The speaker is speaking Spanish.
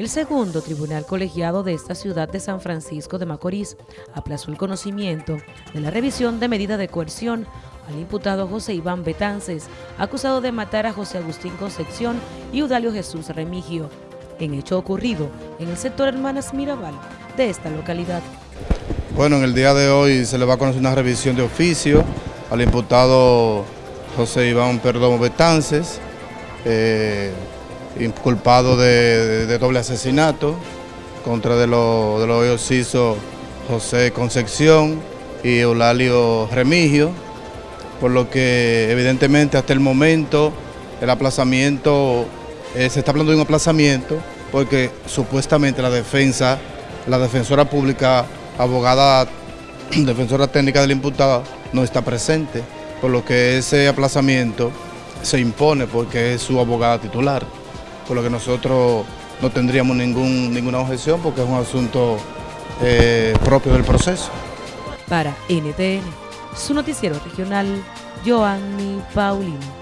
El segundo tribunal colegiado de esta ciudad de San Francisco de Macorís aplazó el conocimiento de la revisión de medida de coerción al imputado José Iván Betances, acusado de matar a José Agustín Concepción y Udalio Jesús Remigio, en hecho ocurrido en el sector Hermanas Mirabal de esta localidad. Bueno, en el día de hoy se le va a conocer una revisión de oficio al imputado José Iván Perdomo Betances, eh, inculpado de, doble asesinato contra de los de hizo José Concepción y Eulalio Remigio, por lo que evidentemente hasta el momento el aplazamiento, eh, se está hablando de un aplazamiento porque supuestamente la defensa, la defensora pública, abogada, defensora técnica del imputado no está presente, por lo que ese aplazamiento se impone porque es su abogada titular por lo que nosotros no tendríamos ningún, ninguna objeción porque es un asunto eh, propio del proceso. Para NTN, su noticiero regional, Joanny Paulino.